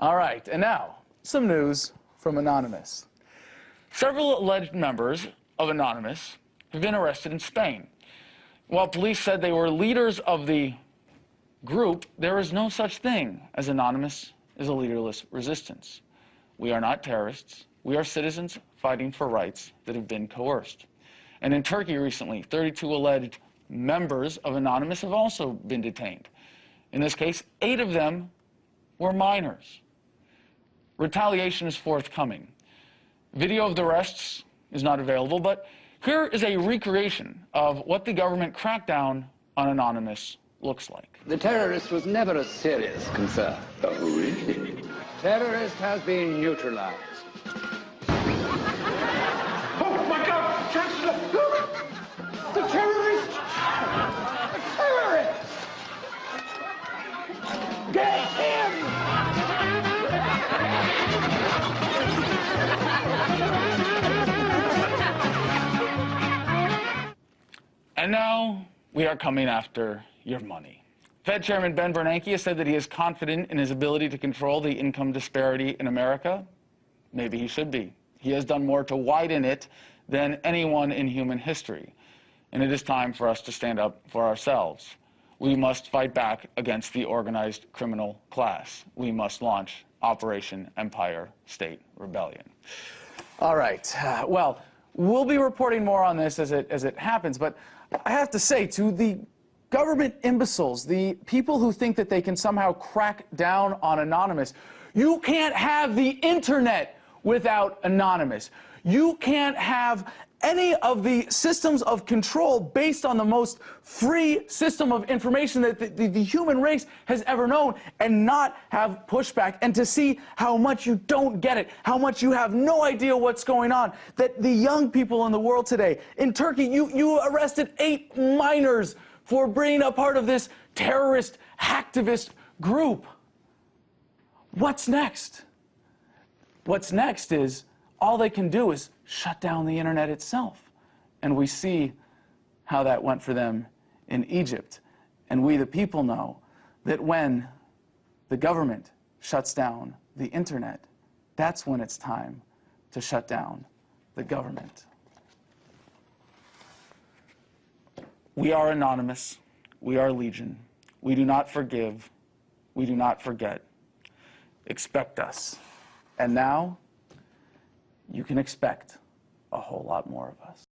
All right, and now, some news from Anonymous. Several alleged members of Anonymous have been arrested in Spain. While police said they were leaders of the group, there is no such thing as Anonymous is a leaderless resistance. We are not terrorists. We are citizens fighting for rights that have been coerced. And in Turkey recently, 32 alleged members of Anonymous have also been detained. In this case, eight of them were minors retaliation is forthcoming. Video of the arrests is not available, but here is a recreation of what the government crackdown on Anonymous looks like. The terrorist was never a serious concern. Oh, really? Terrorist has been neutralized. And now we are coming after your money. Fed Chairman Ben Bernanke has said that he is confident in his ability to control the income disparity in America. Maybe he should be. He has done more to widen it than anyone in human history. And it is time for us to stand up for ourselves. We must fight back against the organized criminal class. We must launch Operation Empire State Rebellion. All right. Uh, well, we'll be reporting more on this as it, as it happens, but I have to say, to the government imbeciles, the people who think that they can somehow crack down on Anonymous, you can't have the internet without Anonymous. You can't have any of the systems of control based on the most free system of information that the, the, the, human race has ever known and not have pushback and to see how much you don't get it, how much you have no idea what's going on. That the young people in the world today, in Turkey, you, you arrested eight minors for being a part of this terrorist hacktivist group. What's next? What's next is all they can do is shut down the internet itself. And we see how that went for them in Egypt. And we, the people, know that when the government shuts down the internet, that's when it's time to shut down the government. We are anonymous. We are legion. We do not forgive. We do not forget. Expect us. And now, you can expect a whole lot more of us.